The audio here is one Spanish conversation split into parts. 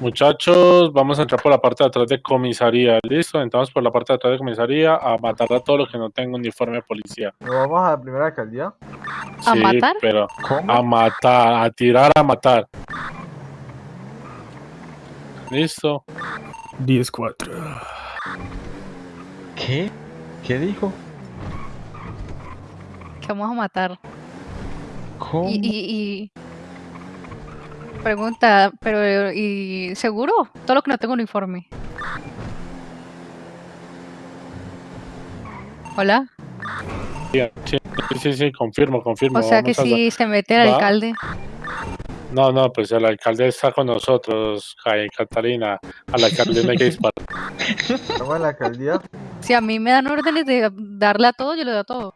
Muchachos, vamos a entrar por la parte de atrás de comisaría. ¿Listo? Entramos por la parte de atrás de comisaría a matar a todos los que no tengan uniforme de policía. ¿Nos vamos a la primera alcaldía? ¿A sí, matar? pero ¿Cómo? a matar, a tirar, a matar. ¿Listo? 10-4. ¿Qué? ¿Qué dijo? Que vamos a matar. ¿Cómo? Y, y, y- Pregunta, pero ¿y seguro? Todo lo que no tengo uniforme. Hola. Sí, sí, sí, sí, confirmo, confirmo. O sea que a- si se mete el Va. alcalde. No, no, pues el alcalde está con nosotros, Ca- Catalina. Al alcalde no hay que disparar. En la alcaldía. Si a mí me dan órdenes de darle a todo, yo le doy a todo.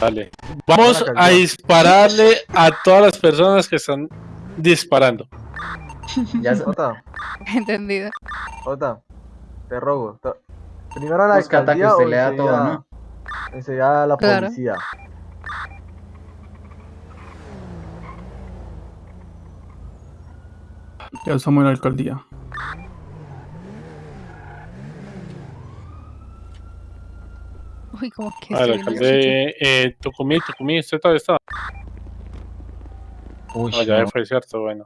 Dale. Vamos a dispararle a todas las personas que están disparando. Ya se- Ota, Entendido. Ota, te robo. to- Primero a la Busca alcaldía o usted le da todo, ¿no? enseguida a la Claro. policía. Ya estamos en la alcaldía. Uy, como que Ah, el alcalde, eh, Tucumí, Tucumí, ¿usted todavía está? Uy, ya no. fue cierto, bueno.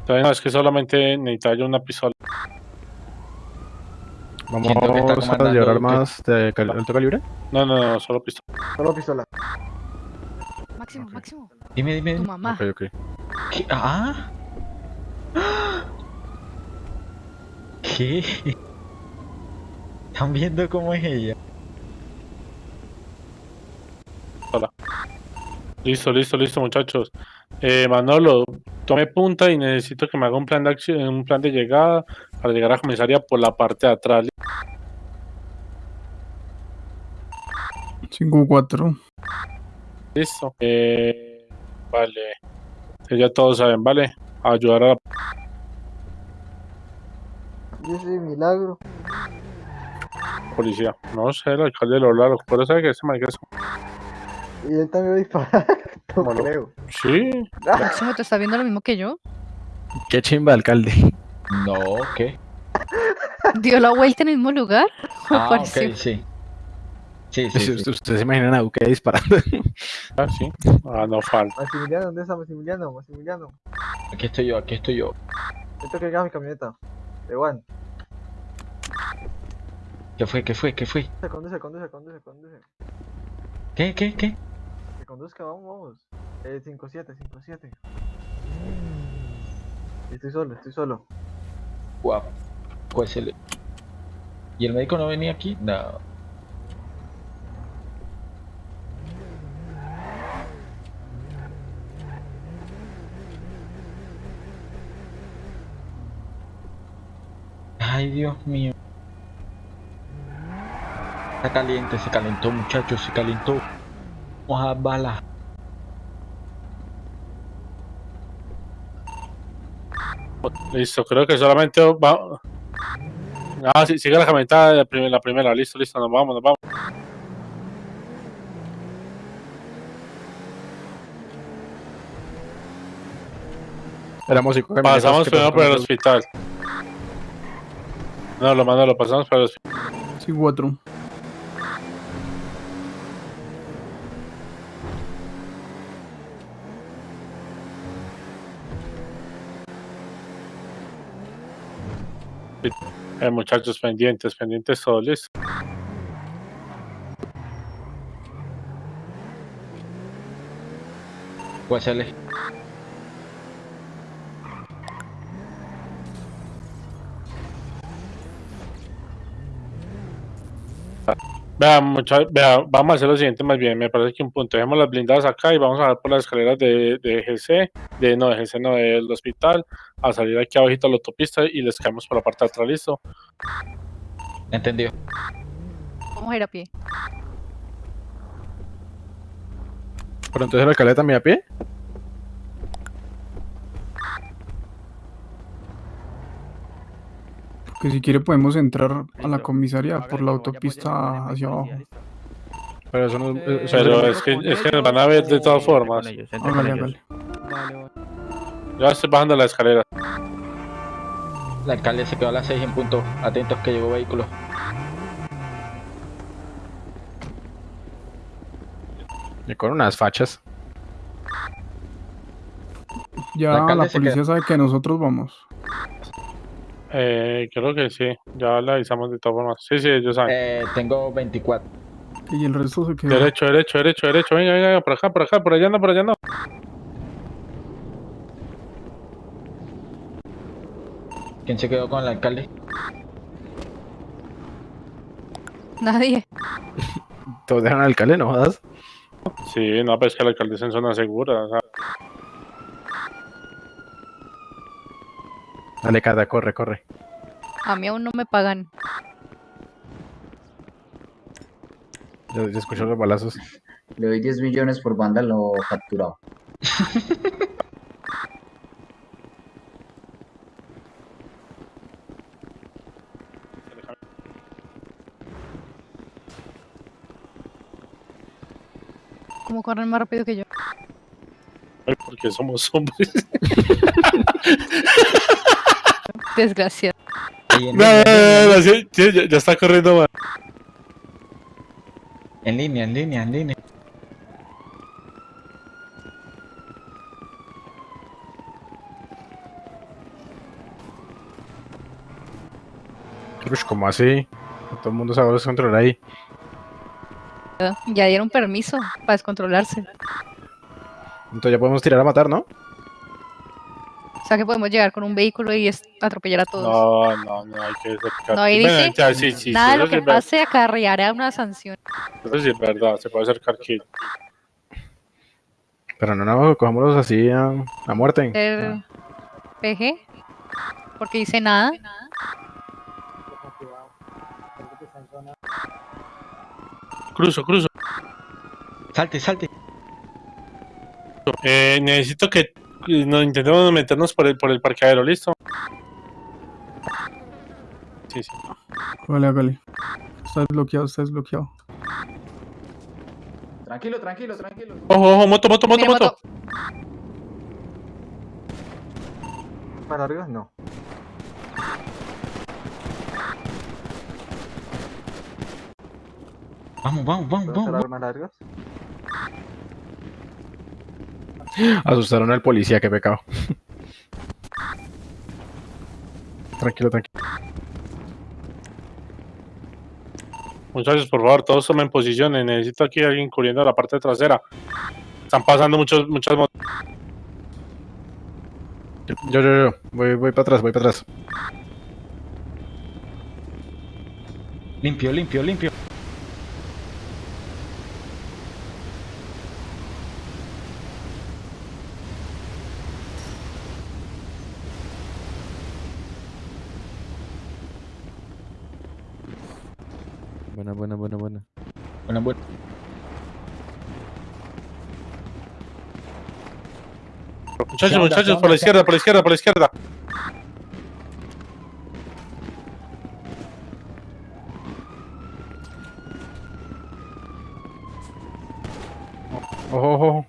Entonces, no, es que solamente necesitaba yo una pistola. Vamos a que- armas de cal- alto calibre. No, no, no, solo pistola. Solo pistola. Máximo, máximo. Dime, dime. Tu dime. mamá. Ok, ok. ¿Qué? ¿Ah? ¿Qué? ¿Están viendo cómo es ella? Listo, listo, listo, muchachos. Eh, Manolo, tome punta y necesito que me haga un plan de acción, un plan de llegada para llegar a comisaría por la parte de atrás. 5-4. Listo. Eh, vale. Ya todos saben, ¿vale? A ayudar a la Yo soy milagro. policía. No sé, el alcalde lo habla, pero sabe que ese marica es... Y él también va a disparar. No creo. Sí, Máximo, ¿te está viendo lo mismo que yo? Qué chimba, alcalde. No, ¿qué? ¿Dio la vuelta en el mismo lugar? ¿O Ah, ok, sí. Sí, sí, sí. Ustedes se imaginan a Duque disparando. ah, sí. Ah, no falta. Maximiliano, ¿dónde está Maximiliano? Maximiliano. Aquí estoy yo, aquí estoy yo. Esto que mi camioneta. De Juan. ¿Qué fue? ¿Qué fue? ¿Qué fue? Se conduce, conduce, conduce, conduce. ¿Qué? ¿Qué? ¿Qué? Que conduzca, vamos, vamos. Eh, 5-7, 5-7. Estoy solo, estoy solo. Guau. Pues el... ¿Y el médico no venía aquí? No. Ay, Dios mío. Está caliente, se calentó, muchachos, se calentó. Vamos a bala. Listo, creo que solamente va... Ah, sí, sigue la camioneta de la primera, la primera. Listo, listo, nos vamos, nos vamos. Éramos cinco Pasamos primero por el hospital. No, lo mando, lo pasamos por el hospital. 5-4. Muchachos, pendientes, pendientes listo. Pues es- Vea, mucha- vea, vamos a hacer lo siguiente más bien, me parece que un punto, dejemos las blindadas acá y vamos a ver por las escaleras de, de GC, de no, de GC no, del hospital, a salir aquí abajito a la autopista y les caemos por la parte de atrás, listo. Entendió. Vamos a ir a pie. Pero entonces el alcalde también a pie. Que si quiere podemos entrar a la comisaría por la autopista hacia abajo. Pero eso no Eh, eso Pero no- es que, es que nos van a ver de todas formas. Hágale, hágale. Ya estoy bajando la escalera. El alcalde se quedó a las 6 en punto. Atentos que llegó vehículo. Y con unas fachas. Ya La la policía sabe que nosotros vamos. Eh, creo que sí. Ya le avisamos de todas formas. Sí, sí, ellos saben. Eh, tengo 24. Y el resto se quedó. Derecho, derecho, derecho, derecho. Venga, venga, por acá, por acá, por allá no, por allá no. ¿Quién se quedó con el alcalde? Nadie. Todos dejan al alcalde, no jodas. Sí, no, pues que el alcalde está en zona segura. O sea, Dale, Carda, corre, corre. A mí aún no me pagan. Yo, yo escucho los balazos. Le doy 10 millones por vándalo capturado. ¿Cómo corren más rápido que yo? ay, porque somos hombres. Desgraciado. No, no, no, ya, ya está corriendo más. en línea, en línea, en línea. Uy, ¿cómo así? Todo el mundo sabe descontrolar ahí. Ya dieron permiso para descontrolarse. Entonces ya podemos tirar a matar, ¿no? Sea que podemos llegar con un vehículo y es- atropellar a todos. No, no, no, hay que cercar. No, ahí Bueno, dice, ya, sí, sí, Nada sí, de lo que es pase acarreará una sanción. Eso sí es verdad, se puede acercar aquí. Pero no, no, cojámoslos así a, a muerte. Ser PG. Porque dice nada. Cruzo, cruzo. Salte, salte. Eh, necesito que eh, nos intentemos meternos por el, por el parqueadero, ¿listo? Sí, sí. Vale, hágale. Está desbloqueado, está desbloqueado. Tranquilo, tranquilo, tranquilo. Ojo, ojo, moto, moto, moto, moto. ¿Para arriba? No. Vamos, vamos, vamos, ¿Puedo hacer vamos. armas largas? Asustaron al policía, qué pecado. tranquilo, tranquilo. Muchachos, por favor, todos tomen posiciones. Necesito aquí alguien cubriendo la parte trasera. Están pasando muchos, muchas motos. Yo, yo, yo, yo. Voy, voy para atrás, voy para atrás. Limpio, limpio, limpio. Buena, buena, buena, buena. Bueno, bueno. Muchachos, muchachos, por la izquierda, por la izquierda, por la izquierda. Ojo, ojo, ojo.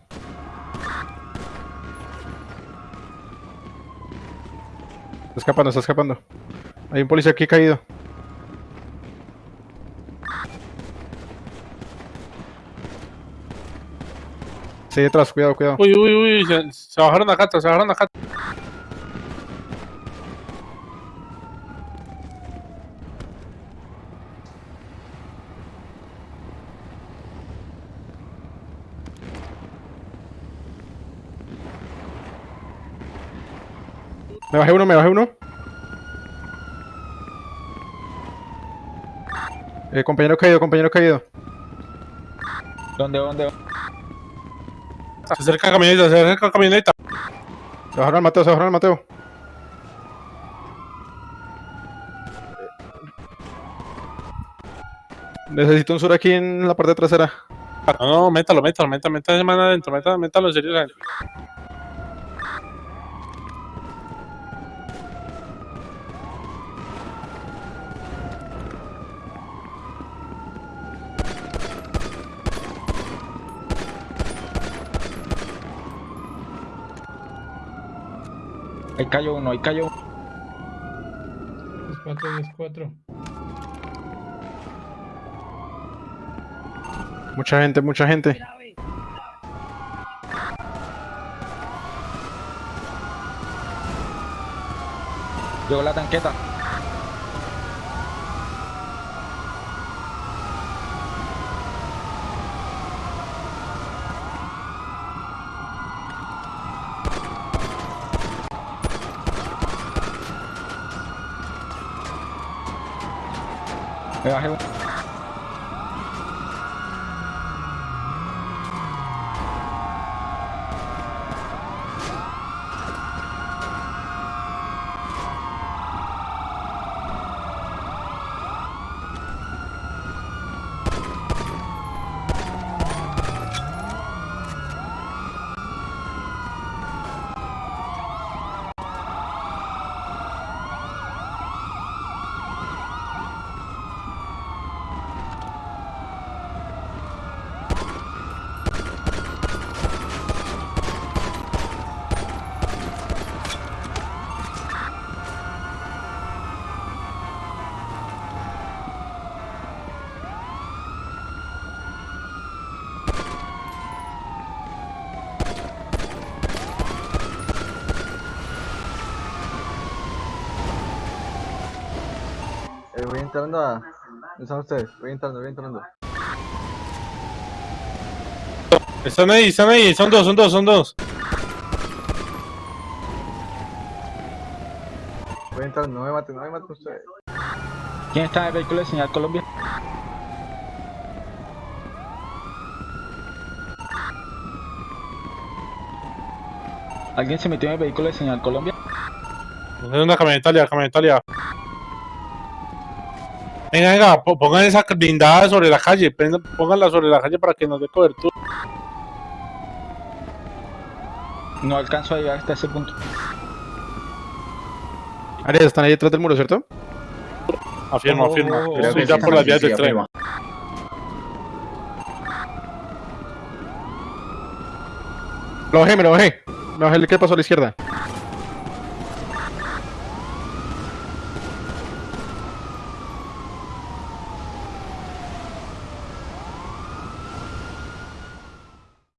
Está escapando, está escapando. Hay un policía aquí caído. Sí, detrás, cuidado, cuidado. Uy, uy, uy, se, se bajaron acá, se bajaron acá. Me bajé uno, me bajé uno. Eh, compañero caído, compañero caído. ¿Dónde, dónde? Se acerca camioneta, se acerca camioneta. Se bajaron al Mateo, se bajaron al Mateo. Necesito un sur aquí en la parte trasera. No, no, métalo, métalo, métalo, métalo, métalo adentro, métalo, métalo en serio Ahí cayó uno, ahí cayó uno. 4, 10, 4. Mucha gente, mucha gente. Llegó la tanqueta. Me bajé un- Eh, voy entrando a... ¿Dónde están ustedes? Voy entrando, voy entrando. Están ahí, están ahí, son dos, son dos, son dos. Voy entrando, no me maten, no me maten ustedes. ¿Quién está en el vehículo de señal Colombia? ¿Alguien se metió en el vehículo de señal Colombia? Es una camioneta aliada, camioneta. Venga, venga, po- pongan esa blindada sobre la calle, pónganla sobre la calle para que nos dé cobertura. No alcanzo a llegar hasta ese punto. Arias, están ahí detrás del muro, ¿cierto? Afirma, Oh, afirma. oh, oh, Estoy que ya por las vías del tren. Lo bajé, me lo bajé. Me bajé el que pasó a la izquierda.